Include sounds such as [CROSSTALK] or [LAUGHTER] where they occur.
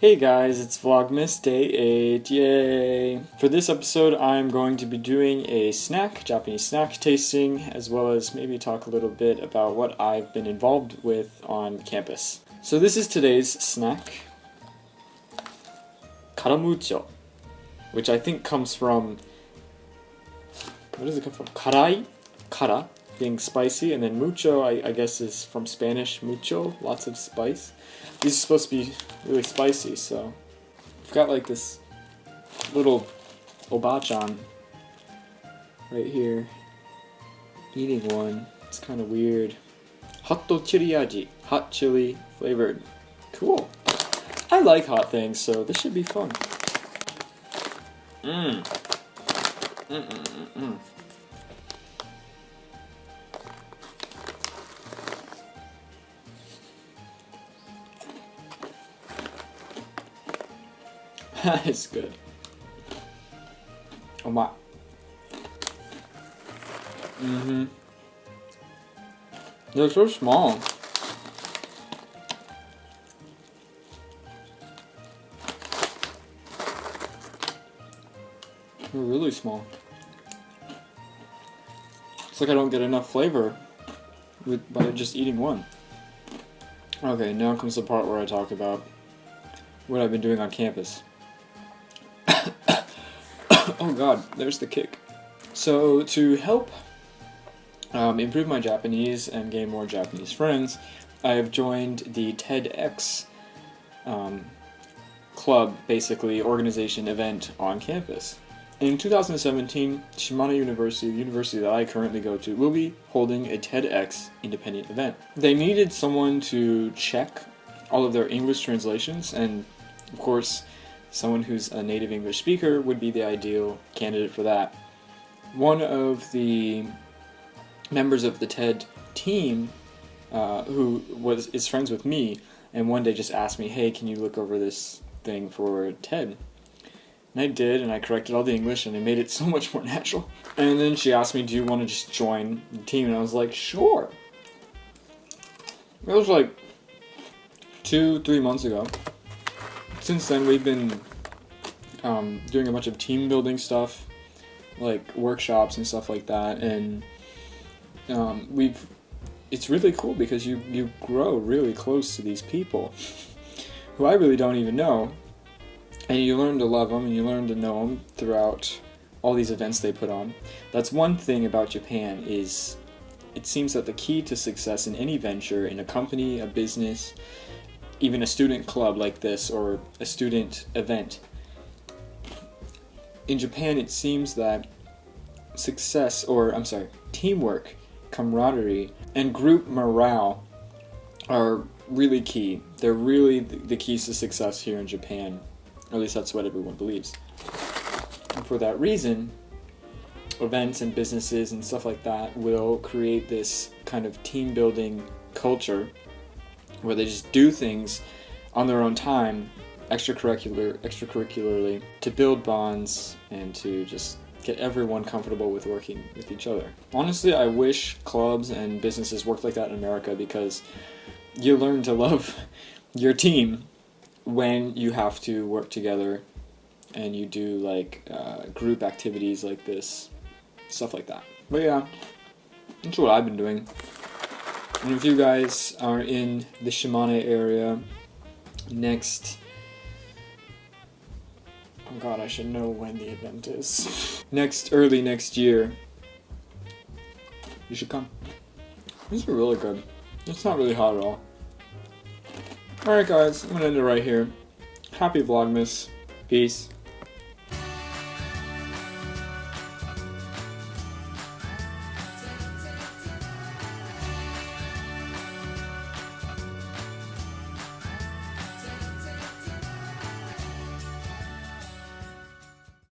Hey guys, it's Vlogmas Day 8, yay! For this episode I'm going to be doing a snack, Japanese snack tasting, as well as maybe talk a little bit about what I've been involved with on campus. So this is today's snack, karamucho, which I think comes from, what does it come from? Karai? Kara, being spicy, and then mucho I, I guess is from Spanish, mucho, lots of spice. These are supposed to be really spicy, so I've got like this little obachan right here. Eating one. It's kind of weird. Hotto chili. Hot chili flavored. Cool. I like hot things, so this should be fun. Mmm. Mm mm mm [LAUGHS] That is good. Oh my. Mm-hmm. They're so small. They're really small. It's like I don't get enough flavor with, by just eating one. Okay, now comes the part where I talk about what I've been doing on campus. Oh god, there's the kick. So to help um, improve my Japanese and gain more Japanese friends, I have joined the TEDx um, club, basically organization event on campus. In 2017, Shimane University, the university that I currently go to, will be holding a TEDx independent event. They needed someone to check all of their English translations and, of course, someone who's a native English speaker would be the ideal candidate for that. One of the members of the TED team uh, who was is friends with me and one day just asked me, hey, can you look over this thing for TED? And I did, and I corrected all the English, and it made it [LAUGHS] so much more natural. And then she asked me, do you want to just join the team? And I was like, sure. It was like two, three months ago since then we've been um, doing a bunch of team building stuff, like workshops and stuff like that, and um, we've it's really cool because you you grow really close to these people [LAUGHS] who I really don't even know, and you learn to love them and you learn to know them throughout all these events they put on. That's one thing about Japan is it seems that the key to success in any venture in a company, a business, even a student club like this or a student event. In Japan, it seems that success, or I'm sorry, teamwork, camaraderie, and group morale are really key. They're really the keys to success here in Japan. At least that's what everyone believes. And for that reason, events and businesses and stuff like that will create this kind of team building culture where they just do things on their own time, extracurricular, extracurricularly, to build bonds and to just get everyone comfortable with working with each other. Honestly, I wish clubs and businesses worked like that in America because you learn to love [LAUGHS] your team when you have to work together and you do like uh, group activities like this, stuff like that. But yeah, that's what I've been doing. And if you guys are in the Shimane area next... Oh god, I should know when the event is. [LAUGHS] next, early next year, you should come. These are really good. It's not really hot at all. Alright guys, I'm gonna end it right here. Happy Vlogmas. Peace.